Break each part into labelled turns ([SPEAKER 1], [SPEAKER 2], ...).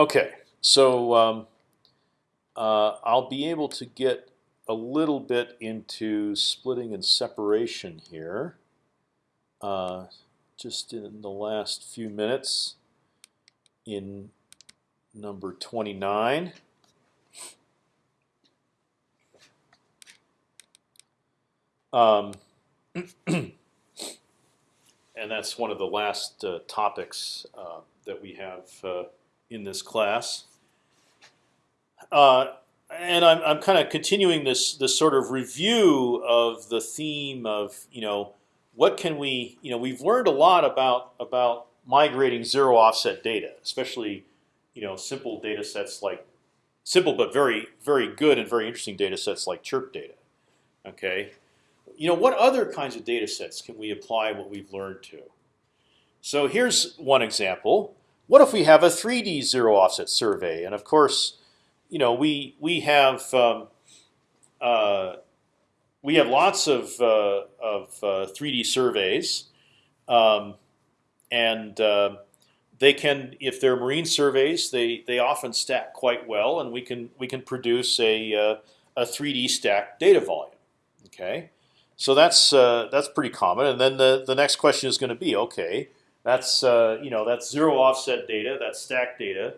[SPEAKER 1] Okay, so um, uh, I'll be able to get a little bit into splitting and separation here, uh, just in the last few minutes in number 29. Um, and that's one of the last uh, topics uh, that we have uh, in this class. Uh, and I'm, I'm kind of continuing this this sort of review of the theme of you know what can we you know we've learned a lot about about migrating zero offset data, especially you know simple data sets like simple but very very good and very interesting data sets like chirp data. Okay, you know what other kinds of data sets can we apply what we've learned to? So here's one example. What if we have a 3D zero offset survey? And of course, you know we we have um, uh, we have lots of uh, of uh, 3D surveys, um, and uh, they can, if they're marine surveys, they they often stack quite well, and we can we can produce a uh, a 3D stacked data volume. Okay, so that's uh, that's pretty common. And then the the next question is going to be okay. That's you know that's zero offset data, that's stacked data.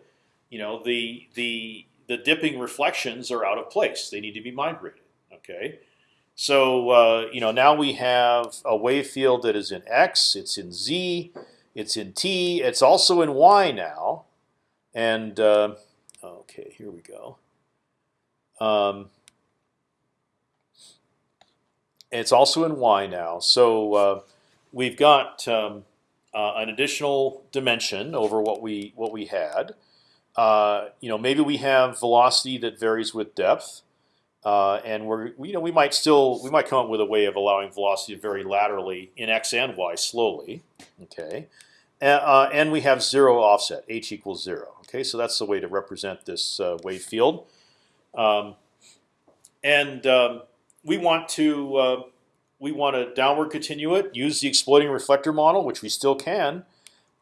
[SPEAKER 1] You know the the the dipping reflections are out of place. They need to be migrated. Okay, so uh, you know now we have a wave field that is in x, it's in z, it's in t, it's also in y now, and uh, okay, here we go. Um, it's also in y now, so uh, we've got um, uh, an additional dimension over what we what we had. Uh, you know, maybe we have velocity that varies with depth, uh, and we're you know we might still we might come up with a way of allowing velocity to vary laterally in x and y slowly. Okay, uh, and we have zero offset, h equals zero. Okay, so that's the way to represent this uh, wave field, um, and um, we want to uh, we want to downward continue it, use the exploding reflector model, which we still can.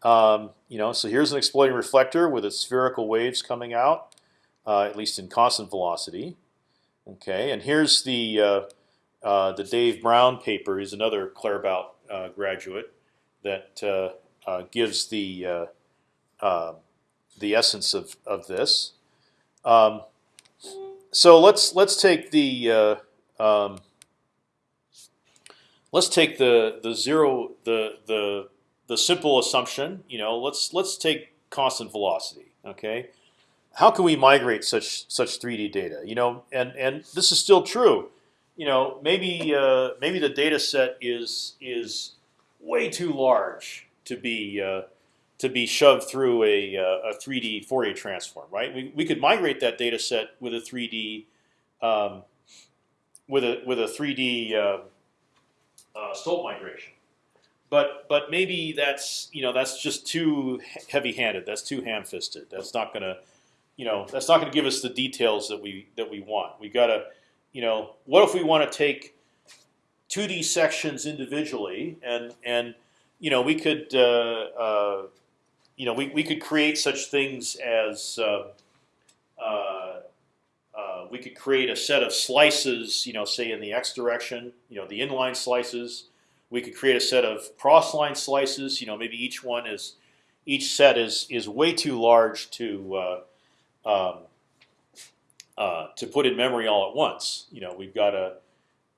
[SPEAKER 1] Um, you know, so here's an exploding reflector with its spherical waves coming out, uh, at least in constant velocity. Okay, and here's the uh, uh, the Dave Brown paper. He's another Claerbout uh, graduate that uh, uh, gives the the essence of of this. Um, so let's let's take the um, let's take the the zero the the the simple assumption, you know, let's let's take constant velocity. Okay, how can we migrate such such 3D data? You know, and and this is still true. You know, maybe uh, maybe the data set is is way too large to be uh, to be shoved through a, uh, a 3D Fourier transform, right? We, we could migrate that data set with a 3D um, with a with a 3D uh, uh, migration but but maybe that's you know that's just too heavy-handed. That's too ham-fisted. That's not gonna, you know, that's not gonna give us the details that we that we want. We gotta, you know, what if we want to take 2D sections individually and and you know we could uh, uh, you know we we could create such things as uh, uh, we could create a set of slices, you know, say in the x direction, you know, the inline slices we could create a set of cross-line slices. You know, maybe each one is each set is is way too large to uh, um, uh, to put in memory all at once. You know, we've got a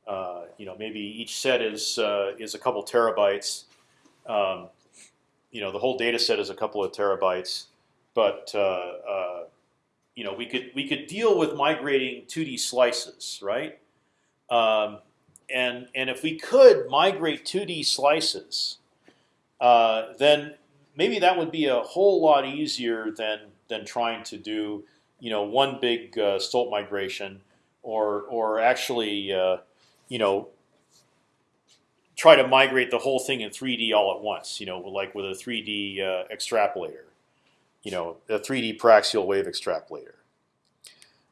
[SPEAKER 1] uh, you know maybe each set is uh, is a couple terabytes. Um, you know, the whole data set is a couple of terabytes, but you know we could we could deal with migrating 2D slices, right? Um, and and if we could migrate 2D slices, uh, then maybe that would be a whole lot easier than than trying to do you know one big uh, Stolt migration or or actually uh, you know try to migrate the whole thing in 3D all at once. You know, like with a 3D uh, extrapolator. You know, a 3D paraxial wave extrapolator.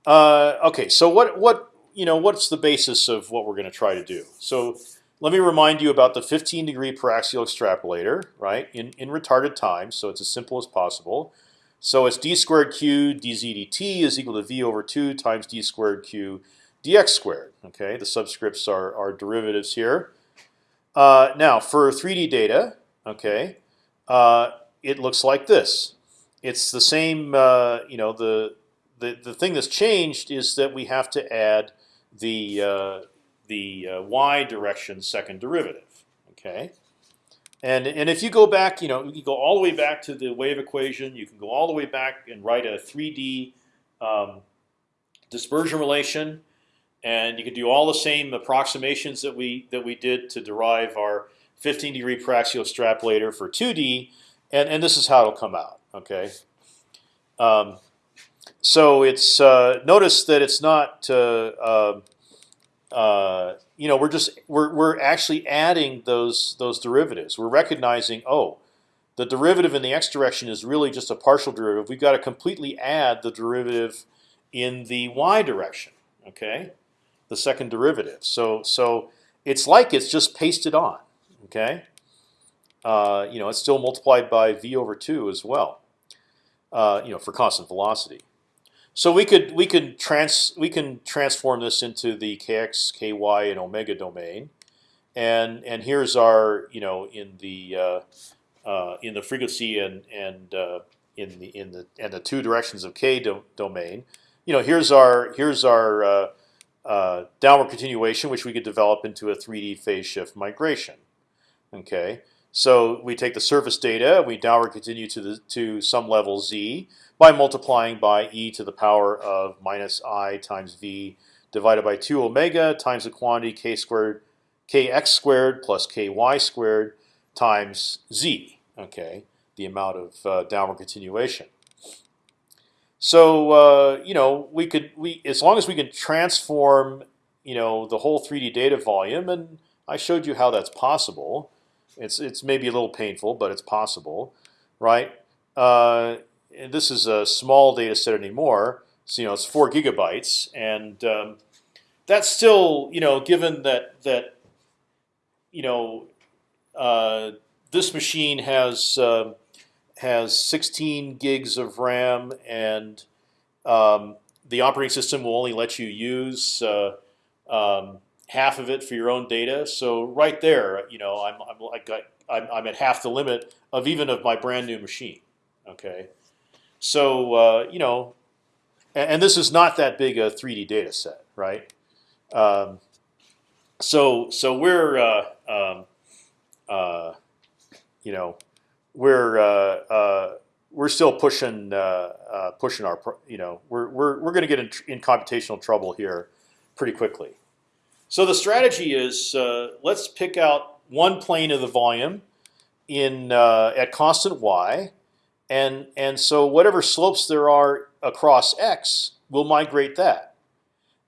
[SPEAKER 1] Uh, okay, so what what you know, what's the basis of what we're going to try to do? So let me remind you about the 15 degree paraxial extrapolator, right? In in retarded time, so it's as simple as possible. So it's d squared q dz dt is equal to v over two times d squared q dx squared. Okay, the subscripts are are derivatives here. Uh, now for 3D data, okay, uh, it looks like this. It's the same. Uh, you know, the the the thing that's changed is that we have to add the uh, the uh, y direction second derivative. Okay. And, and if you go back, you know, you go all the way back to the wave equation. You can go all the way back and write a 3D um, dispersion relation, and you can do all the same approximations that we that we did to derive our 15 degree paraxial extrapolator for 2D, and and this is how it'll come out. Okay. Um, so it's uh, notice that it's not uh, um, uh, you know, we're just we're we're actually adding those those derivatives. We're recognizing, oh, the derivative in the x direction is really just a partial derivative. We've got to completely add the derivative in the y direction. Okay, the second derivative. So so it's like it's just pasted on. Okay, uh, you know, it's still multiplied by v over two as well. Uh, you know, for constant velocity. So we could we could trans we can transform this into the kx, ky, and omega domain, and and here's our you know in the uh, uh, in the frequency and and uh, in the in the and the two directions of k do domain. You know here's our here's our uh, uh, downward continuation, which we could develop into a 3D phase shift migration. Okay, so we take the surface data, we downward continue to the to some level z by multiplying by e to the power of minus i times v divided by 2 omega times the quantity k squared kx squared plus ky squared times z. Okay, the amount of uh, downward continuation. So uh, you know we could we as long as we can transform you know the whole 3D data volume, and I showed you how that's possible. It's it's maybe a little painful, but it's possible, right? Uh, this is a small data set anymore. So you know it's four gigabytes, and um, that's still you know given that that you know uh, this machine has uh, has 16 gigs of RAM, and um, the operating system will only let you use uh, um, half of it for your own data. So right there, you know, I'm I'm got I'm, I'm at half the limit of even of my brand new machine. Okay. So uh, you know, and, and, this is not that big a 3D data set, right? Um, so so we're uh, um, uh, you know we're uh, uh, we're still pushing uh, pushing our you know we're we're we're going to get in, in, computational trouble here pretty quickly. So the strategy is uh, let's pick out one plane of the volume in uh, at constant y and and so whatever slopes there are across x, we'll migrate that,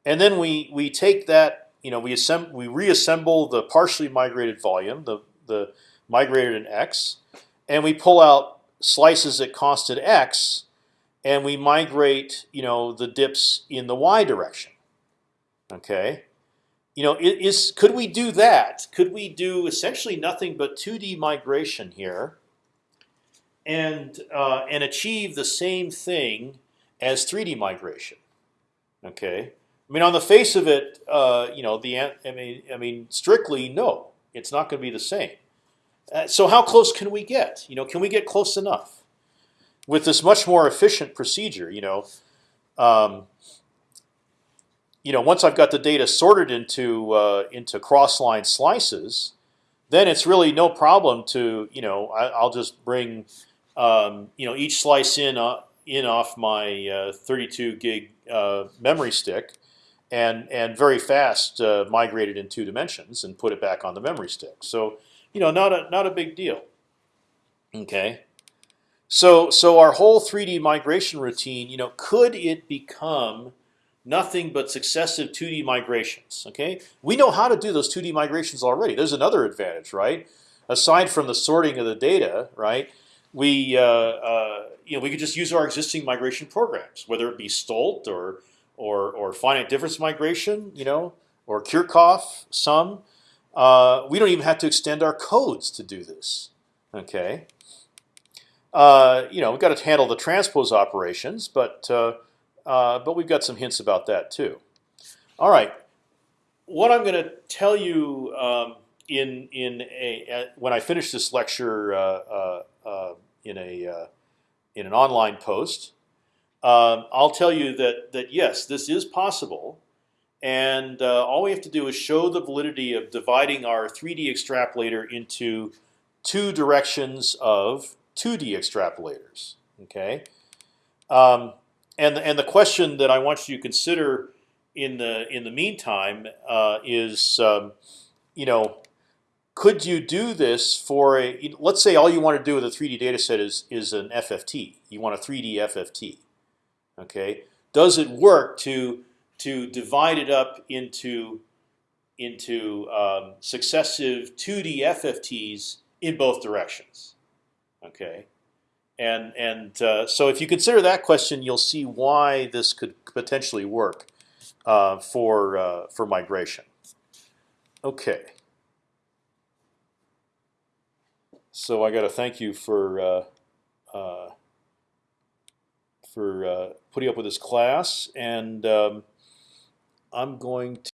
[SPEAKER 1] and then we we take that you know we assemble we reassemble the partially migrated volume the the migrated in x, and we pull out slices at constant x, and we migrate you know the dips in the y direction. Okay, you know is could we do that? Could we do essentially nothing but 2D migration here? and uh, and achieve the same thing as 3D migration. Okay, I mean on the face of it, uh, you know the I mean I mean strictly no, it's not going to be the same. Uh, so how close can we get? You know, can we get close enough with this much more efficient procedure? You know. Um, you know, once I've got the data sorted into uh, into cross-line slices, then it's really no problem to you know I, will just bring um, you know each slice in uh, in off my uh, 32 gig uh, memory stick, and and very fast uh, migrate it in two dimensions and put it back on the memory stick. So you know not a not a big deal. Okay. So so our whole 3D migration routine, you know, could it become nothing but successive 2D migrations? Okay, we know how to do those 2D migrations already. There's another advantage, right? Aside from the sorting of the data, right? we uh, uh, you know we could just use our existing migration programs, whether it be Stolt or or or finite difference migration, you know, or Kirchhoff sum. Uh, we don't even have to extend our codes to do this. Okay. uh, you know, we've got to handle the transpose operations, but uh, uh, but we've got some hints about that too. All right, what I'm going to tell you um, in in a when I finish this lecture uh, uh, uh, in a in an online post, um, I'll tell you that that yes, this is possible, and all we have to do is show the validity of dividing our 3D extrapolator into two directions of 2D extrapolators. Okay, um, and and the question that I want you to consider in the in the meantime uh, is, um, you know, could you do this for a? Let's say all you want to do with a 3D data set is is an FFT. You want a 3D FFT. Okay, does it work to to divide it up into into um, successive 2D FFTs in both directions? Okay, and and uh, so if you consider that question, you'll see why this could potentially work uh, for uh, for migration. Okay. So I got to thank you for uh, uh, for uh, putting up with this class, and um, I'm going to.